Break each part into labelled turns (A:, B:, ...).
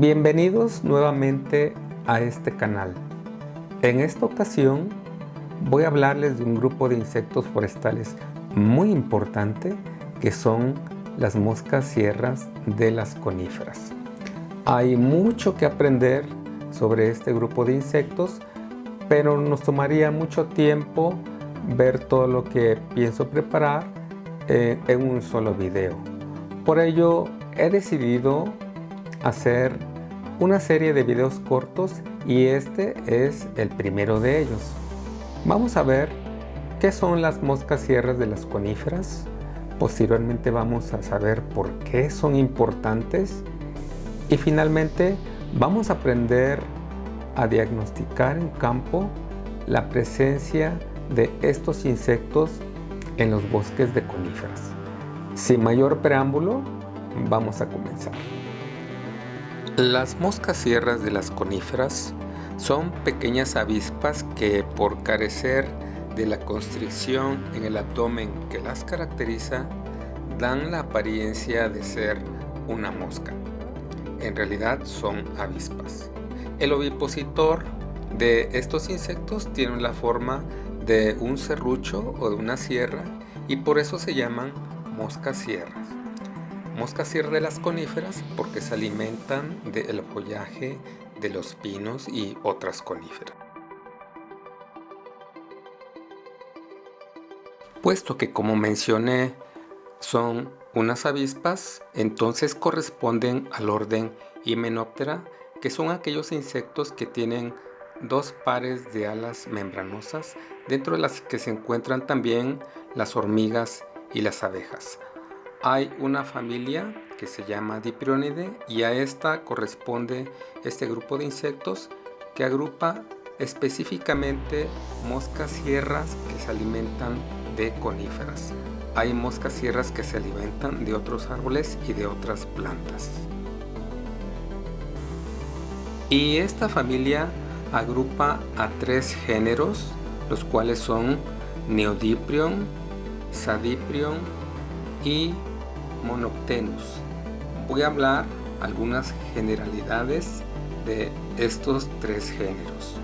A: Bienvenidos nuevamente a este canal. En esta ocasión voy a hablarles de un grupo de insectos forestales muy importante que son las moscas sierras de las coníferas. Hay mucho que aprender sobre este grupo de insectos, pero nos tomaría mucho tiempo ver todo lo que pienso preparar eh, en un solo video. Por ello he decidido hacer una serie de videos cortos y este es el primero de ellos. Vamos a ver qué son las moscas sierras de las coníferas. Posteriormente vamos a saber por qué son importantes. Y finalmente vamos a aprender a diagnosticar en campo la presencia de estos insectos en los bosques de coníferas. Sin mayor preámbulo, vamos a comenzar. Las moscas sierras de las coníferas son pequeñas avispas que por carecer de la constricción en el abdomen que las caracteriza, dan la apariencia de ser una mosca. En realidad son avispas. El ovipositor de estos insectos tiene la forma de un serrucho o de una sierra y por eso se llaman moscas sierras. Moscas sierra de las coníferas porque se alimentan del follaje de los pinos y otras coníferas. Puesto que como mencioné son unas avispas, entonces corresponden al orden Hymenoptera, que son aquellos insectos que tienen dos pares de alas membranosas, dentro de las que se encuentran también las hormigas y las abejas hay una familia que se llama Diprionidae y a esta corresponde este grupo de insectos que agrupa específicamente moscas sierras que se alimentan de coníferas. Hay moscas sierras que se alimentan de otros árboles y de otras plantas. Y esta familia agrupa a tres géneros, los cuales son Neodiprion, Sadiprion y Monoctenus. Voy a hablar algunas generalidades de estos tres géneros.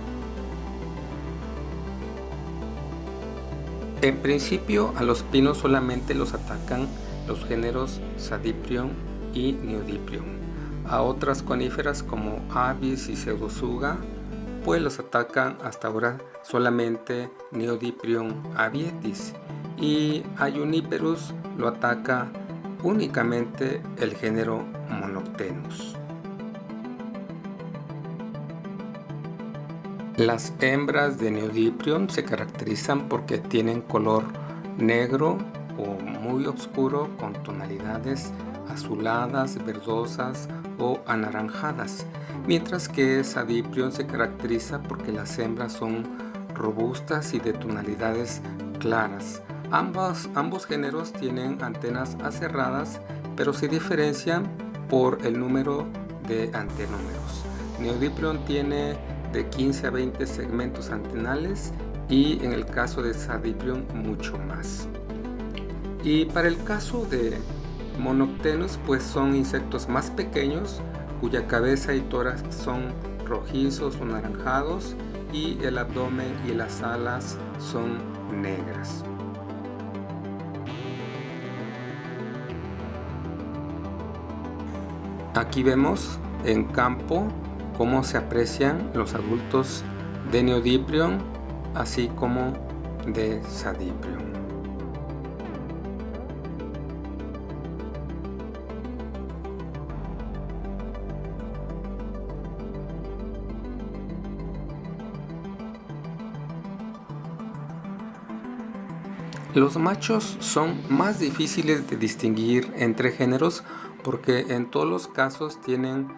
A: En principio a los pinos solamente los atacan los géneros Sadiprion y Neodiprion. A otras coníferas como Avis y Pseudosuga pues los atacan hasta ahora solamente Neodiprion avietis y a Juniperus lo ataca únicamente el género Monoctenus. Las hembras de Neodiprion se caracterizan porque tienen color negro o muy oscuro con tonalidades azuladas, verdosas o anaranjadas, mientras que Sadiprion se caracteriza porque las hembras son robustas y de tonalidades claras, Ambos, géneros tienen antenas aserradas, pero se diferencian por el número de antenúmeros. Neodiprion tiene de 15 a 20 segmentos antenales y en el caso de Sadiprion mucho más. Y para el caso de Monoctenus pues son insectos más pequeños cuya cabeza y tórax son rojizos o naranjados y el abdomen y las alas son negras. Aquí vemos en campo cómo se aprecian los adultos de Neodiprion así como de Sadiprion. Los machos son más difíciles de distinguir entre géneros porque en todos los casos tienen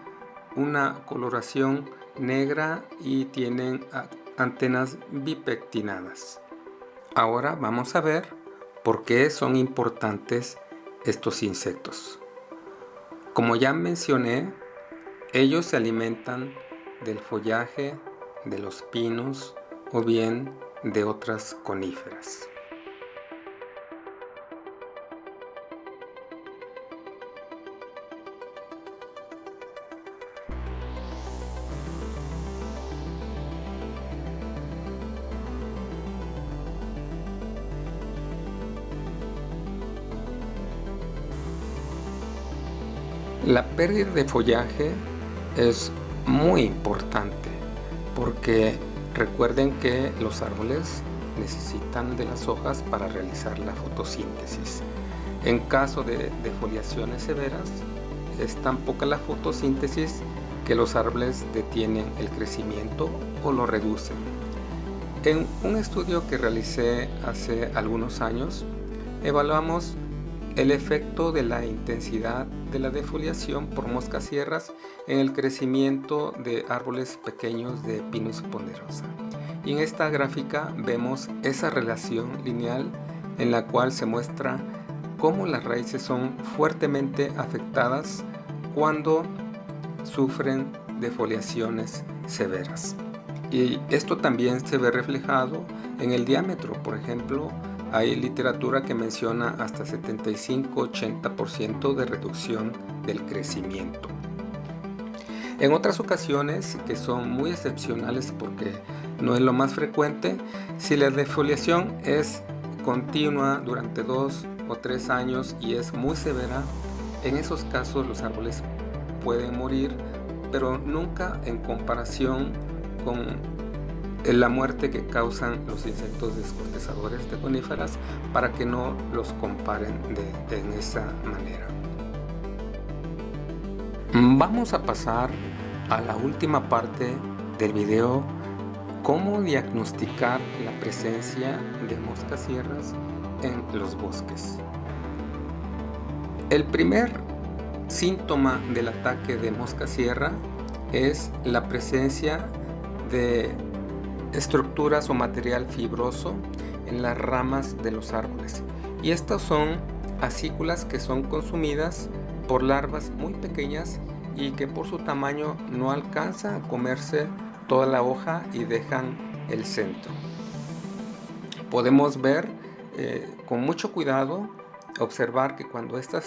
A: una coloración negra y tienen antenas bipectinadas. Ahora vamos a ver por qué son importantes estos insectos. Como ya mencioné, ellos se alimentan del follaje de los pinos o bien de otras coníferas. La pérdida de follaje es muy importante porque recuerden que los árboles necesitan de las hojas para realizar la fotosíntesis. En caso de defoliaciones severas, es tan poca la fotosíntesis que los árboles detienen el crecimiento o lo reducen. En un estudio que realicé hace algunos años, evaluamos el efecto de la intensidad de la defoliación por moscas sierras en el crecimiento de árboles pequeños de Pinus ponderosa. Y en esta gráfica vemos esa relación lineal en la cual se muestra cómo las raíces son fuertemente afectadas cuando sufren defoliaciones severas. Y esto también se ve reflejado en el diámetro, por ejemplo, hay literatura que menciona hasta 75-80% de reducción del crecimiento. En otras ocasiones, que son muy excepcionales porque no es lo más frecuente, si la defoliación es continua durante dos o tres años y es muy severa, en esos casos los árboles pueden morir, pero nunca en comparación con la muerte que causan los insectos descortezadores de coníferas para que no los comparen de, en esa manera. Vamos a pasar a la última parte del video cómo diagnosticar la presencia de moscas sierras en los bosques. El primer síntoma del ataque de mosca sierra es la presencia de estructuras o material fibroso en las ramas de los árboles. Y estas son acículas que son consumidas por larvas muy pequeñas y que por su tamaño no alcanza a comerse toda la hoja y dejan el centro. Podemos ver eh, con mucho cuidado, observar que cuando este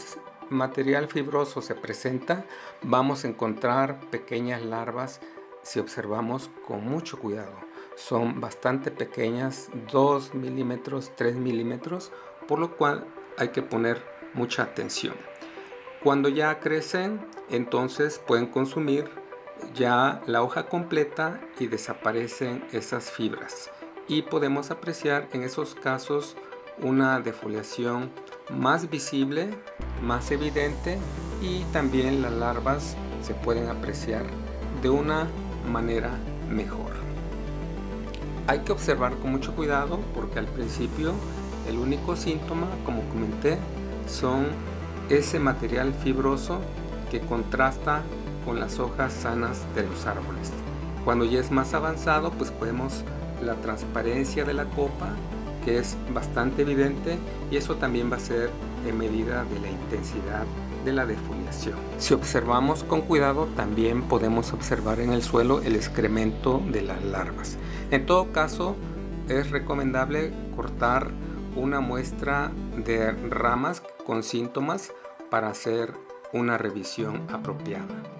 A: material fibroso se presenta, vamos a encontrar pequeñas larvas si observamos con mucho cuidado son bastante pequeñas, 2 milímetros, 3 milímetros, por lo cual hay que poner mucha atención. Cuando ya crecen, entonces pueden consumir ya la hoja completa y desaparecen esas fibras. Y podemos apreciar en esos casos una defoliación más visible, más evidente y también las larvas se pueden apreciar de una manera mejor. Hay que observar con mucho cuidado porque al principio el único síntoma, como comenté, son ese material fibroso que contrasta con las hojas sanas de los árboles. Cuando ya es más avanzado, pues podemos la transparencia de la copa, que es bastante evidente, y eso también va a ser en medida de la intensidad de la defoliación. Si observamos con cuidado, también podemos observar en el suelo el excremento de las larvas. En todo caso, es recomendable cortar una muestra de ramas con síntomas para hacer una revisión apropiada.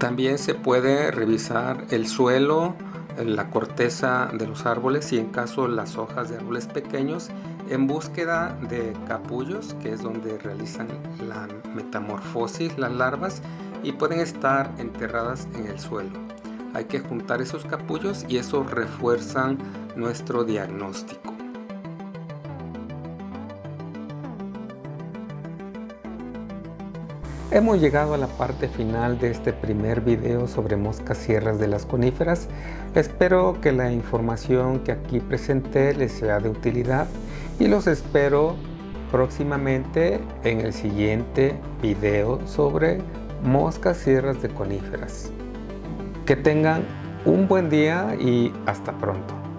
A: También se puede revisar el suelo, la corteza de los árboles y en caso las hojas de árboles pequeños en búsqueda de capullos, que es donde realizan la metamorfosis las larvas y pueden estar enterradas en el suelo. Hay que juntar esos capullos y eso refuerzan nuestro diagnóstico. Hemos llegado a la parte final de este primer video sobre moscas sierras de las coníferas. Espero que la información que aquí presenté les sea de utilidad y los espero próximamente en el siguiente video sobre moscas sierras de coníferas. Que tengan un buen día y hasta pronto.